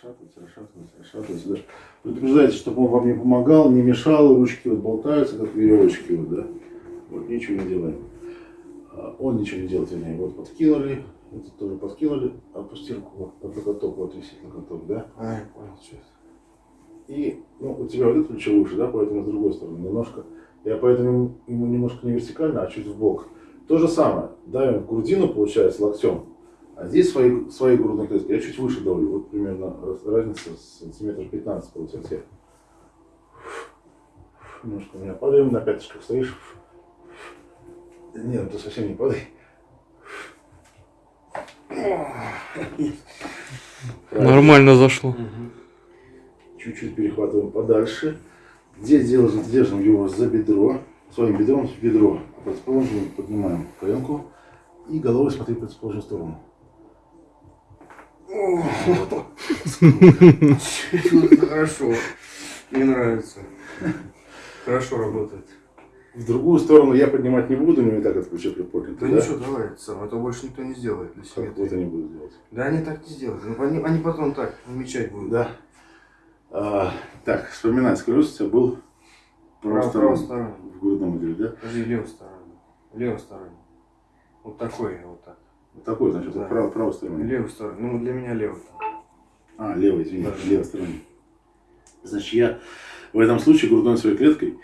расшатывается, расшатывается, расшатывается, да. Предупреждайте, чтобы он вам не помогал, не мешал, ручки вот болтаются, как веревочки, вот, да. Вот, ничего не делаем. А Он ничего не делает, вернее, вот подкинули, это тоже подкинули, опусти руку, вот, под локоток, вот висит локоток, да. А, я понял, что это. И, ну, у тебя вот это плечо выше, да, поэтому с другой стороны немножко. Я поэтому ему немножко не вертикально, а чуть в бок. То же самое, давим в грудину, получается, локтем. А здесь свои, свои грудные клетки. Я чуть выше давлю. Вот примерно раз- разница сантиметров 15 получается. Я Немножко у меня падаем, на пяточках стоишь. Нет, ты совсем не падай. Нормально зашло. Чуть-чуть перехватываем подальше. Где держим, держим его за бедро, своим бедром в бедро. А противоположную поднимаем коленку и головой смотри в противоположную сторону. Хорошо. Мне нравится. Хорошо работает. В другую сторону я поднимать не буду, но и так это плечо приподнято. Да, ничего, давай, самое, это больше никто не сделает для Как вот они будут делать. Да они так не сделают. Ну, Они, они потом так намечать будут. Да. А, так, вспоминай, скажу, у тебя был Право- правосторонний правосторонний. в грудном отделе, да? Подожди, левосторонний. Левосторонний. Вот такой, вот так. Вот такой, значит, Да. вот право, правосторонний. Левый стороны. Ну, для меня левый. А, левый, извини, Да. левосторонний. Значит, я в этом случае грудной своей клеткой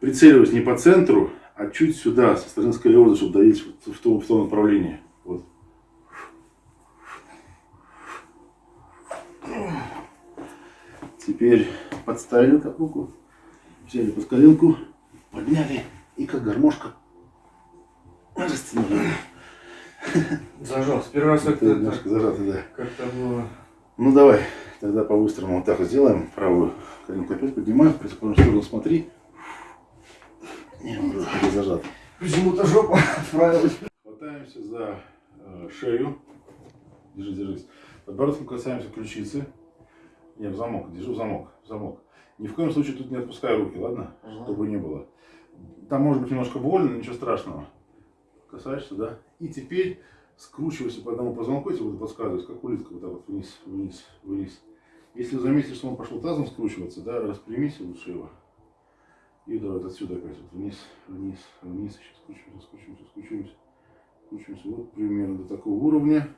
прицеливаюсь не по центру, а чуть сюда, со стороны сколиоза, чтобы давить вот в том, в том направлении. Вот. Теперь подставили как руку, взяли под коленку, подняли и как гармошка растянули. Зажал. С первый раз как-то немножко зажато, да. как-то было. Ну давай, тогда по-быстрому вот так вот сделаем. Правую коленку опять поднимаем, противоположную сторону смотри. Не, уже зажат. Почему-то жопа отправилась. Хватаемся за э, шею. Держи, держись. Подбородком касаемся ключицы. Не, в замок, держу в замок, в замок. Ни в коем случае тут не отпускай руки, ладно? Ага. Чтобы не было. Там может быть немножко больно, но ничего страшного. Касаешься, да? И теперь скручивайся по одному позвонку, я тебе буду подсказывать, как улитка, вот так вот вниз, вниз, вниз. Если заметишь, что он пошел тазом скручиваться, да, распрямись лучше его. И давай вот отсюда опять вот вниз, вниз, вниз, еще скручиваемся, скручиваемся, скручиваемся. Скручиваемся вот примерно до такого уровня.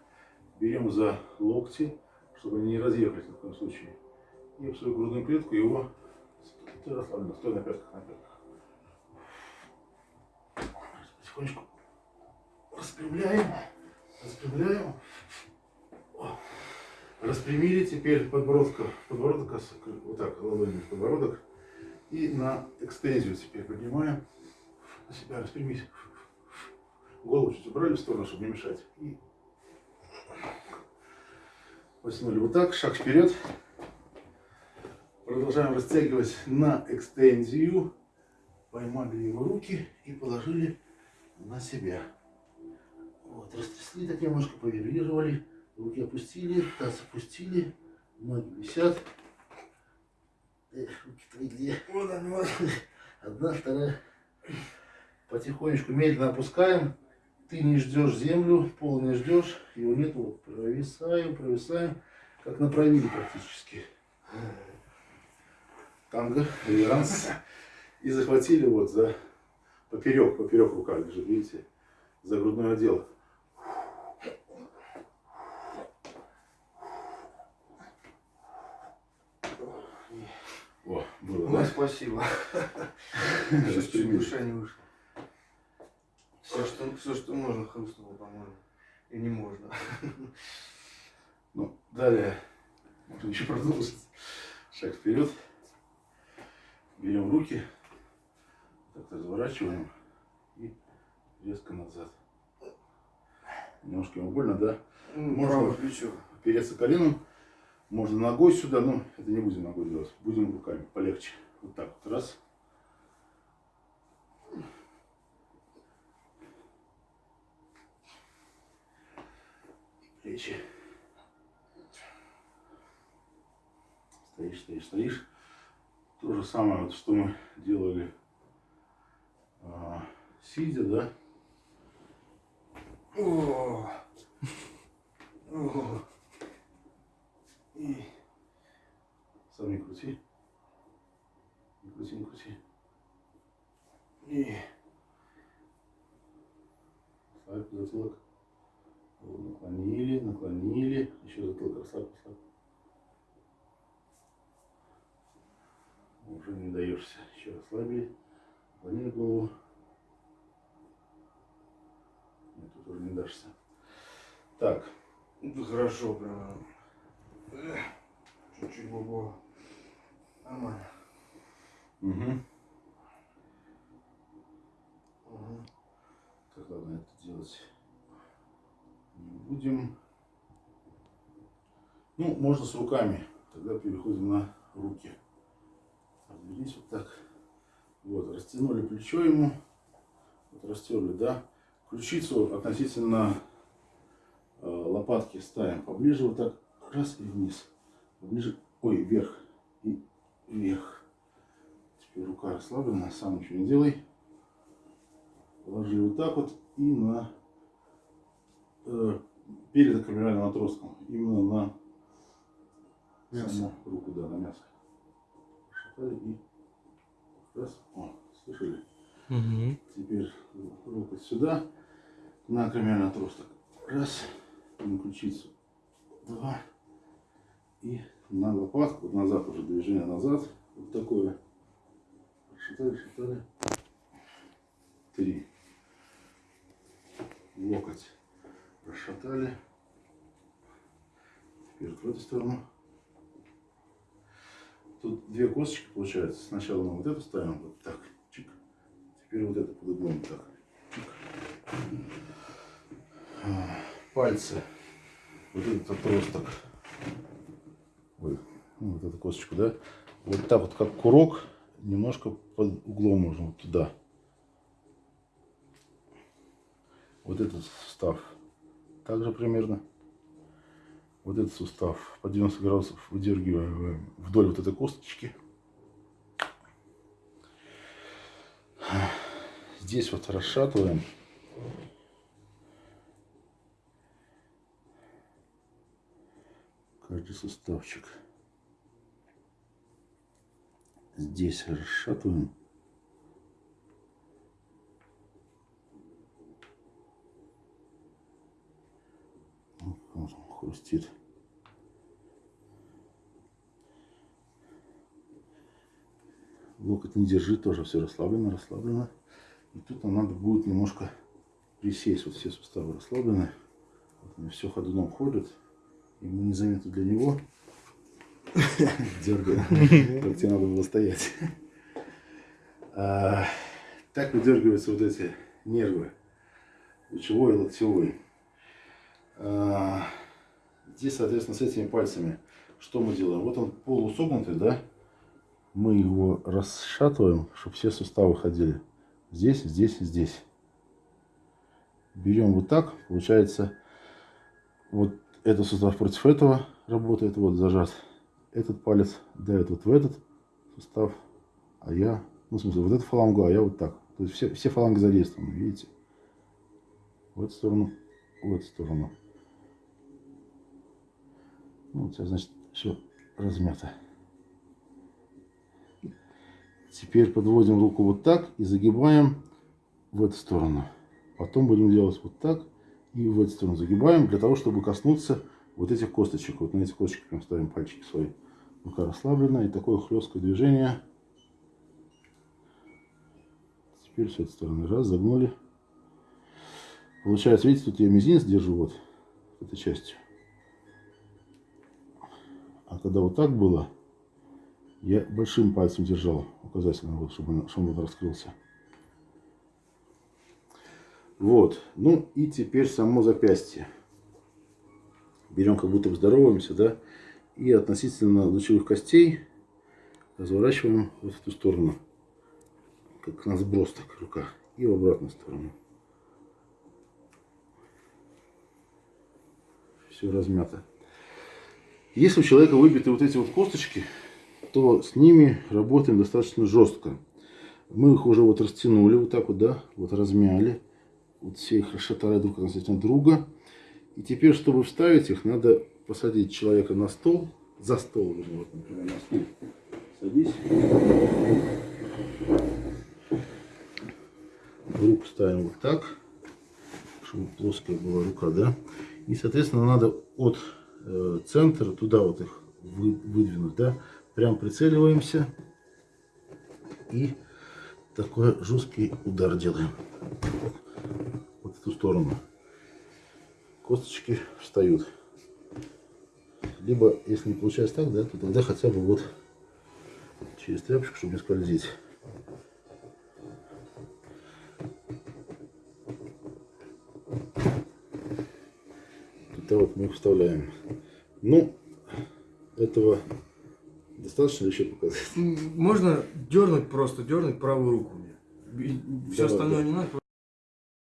Берем за локти, чтобы они не разъехались в коем случае. И в свою грудную клетку его... Ты расслабленно, стой на пятках, на пятках. Потихонечку распрямляем, распрямляем. Распрямили теперь подбородка, подбородок, вот так, ладонью в подбородок. И на экстензию теперь поднимаем. На себя распрямись. Голову чуть убрали в сторону, чтобы не мешать. И потянули вот так, шаг вперед. Продолжаем растягивать на экстензию. Поймали его руки и положили на себя. Вот, растрясли так немножко, повибрировали. Руки опустили, таз опустили. Ноги висят. Эх, руки твои где? Вот они, вот. Одна, вторая. Потихонечку, медленно опускаем. Ты не ждешь землю, пол не ждешь, его нету. Вот Провисаем, провисаем, как на правиле практически. Танго, реверанс. И захватили вот за поперек, поперек рука лежит, видите, за грудной отдел. О, было, Ну, да? спасибо. Чуть-чуть Распрямили. душа не вышла. Все, что, все, что можно, хрустнуло, по-моему. И не можно. Ну, далее можно еще продолжить. Шаг вперед. Берем руки, так разворачиваем и резко назад. Немножко ему больно, да? Можно. Правое плечо. Опереться коленом. Можно ногой сюда, но это не будем ногой делать. Будем руками, полегче. Вот так вот. Раз. Плечи. Стоишь, стоишь, стоишь. То же самое, вот, что мы делали а, сидя, да? О. О. Сам не крути. Не крути, не крути. И... Слабь затылок. Вот, наклонили, наклонили. Еще затылок расслабь, расслабь. Уже не даешься. Еще расслабили. Наклонили голову. Нет, тут уже не дашься. Так, Ну, хорошо, прям. Чуть-чуть бабо. Нормально. Угу. Угу. Так, ладно, это делать не будем. Ну, можно с руками. Тогда переходим на руки. Развернись вот так. Вот, растянули плечо ему. Вот растерли, да. Ключицу относительно э, лопатки ставим поближе, вот так. Раз и вниз. Поближе, ой, вверх и вверх. Теперь рука расслаблена, сам ничего не делай. Положили вот так вот и на э, перед аккумулярным отростком. Именно на Мясо. саму руку, да, на мясо. Шатали и раз. О, слышали? Угу. Теперь руку сюда, на аккумулярный отросток. Раз, на ключицу. Два. И на лопатку, вот назад уже движение назад. Вот такое. Шатали, шатали. Три. Локоть расшатали. Теперь в эту сторону. Тут две косточки получается. Сначала мы вот эту ставим, вот так, чик. Теперь вот это под углом так. Чик. Пальцы. Вот этот отросток. Ой, ну, вот эту косточку, да? Вот так вот, как курок, немножко под углом можно вот туда. Вот этот сустав также примерно. Вот этот сустав по 90 градусов выдергиваем вдоль вот этой косточки. Здесь вот расшатываем. Каждый суставчик. Здесь расшатываем. Вот он хрустит. Локоть не держи, тоже все расслаблено, расслаблено. И тут нам надо будет немножко присесть. Вот все суставы расслаблены. Вот все ходуном ходят. И мы незаметно для него дергаем, как тебе надо было стоять. А, Так выдергиваются вот эти нервы. Лучевой и локтевой. А, Здесь, соответственно, с этими пальцами что мы делаем? Вот он полусогнутый, да? Мы его расшатываем, чтобы все суставы ходили. Здесь, здесь, здесь. Берем вот так, получается, вот этот сустав против этого работает, вот зажат. Этот палец давит вот в этот сустав, а я, ну, в смысле, вот эту фалангу, а я вот так. То есть все, все фаланги задействованы, видите? В эту сторону, в эту сторону. Ну, у тебя, значит, все размято. Теперь подводим руку вот так и загибаем в эту сторону. Потом будем делать вот так и в эту сторону загибаем, для того, чтобы коснуться вот этих косточек. Вот на эти косточки прям ставим пальчики свои. Рука расслаблена. И такое хлесткое движение. Теперь с этой стороны. Раз, загнули. Получается, видите, тут я мизинец держу вот этой частью. А когда вот так было, я большим пальцем держал указательным, вот, чтобы, он, чтобы он раскрылся. Вот. Ну и теперь само запястье. Берем, как будто бы здороваемся, да, и относительно лучевых костей разворачиваем вот в эту сторону, как на сброс, так рука, и в обратную сторону. Все размято. Если у человека выбиты вот эти вот косточки, то с ними работаем достаточно жестко. Мы их уже вот растянули вот так вот, да, вот размяли. Вот все их расшатали друг относительно друга. И теперь, чтобы вставить их, надо посадить человека на стол за стол, вот, например, на стул садись. Руку ставим вот так, чтобы плоская была рука, да. И, соответственно, надо от э, центра туда вот их вы- выдвинуть, да. Прям прицеливаемся и такой жесткий удар делаем. Вот в эту сторону. Косточки встают. Либо, если не получается так, да, то тогда хотя бы вот через тряпочку, чтобы не скользить. Вот мы их вставляем. Ну, этого достаточно еще показать? Можно дернуть просто, дернуть правую руку мне. Все остальное не надо.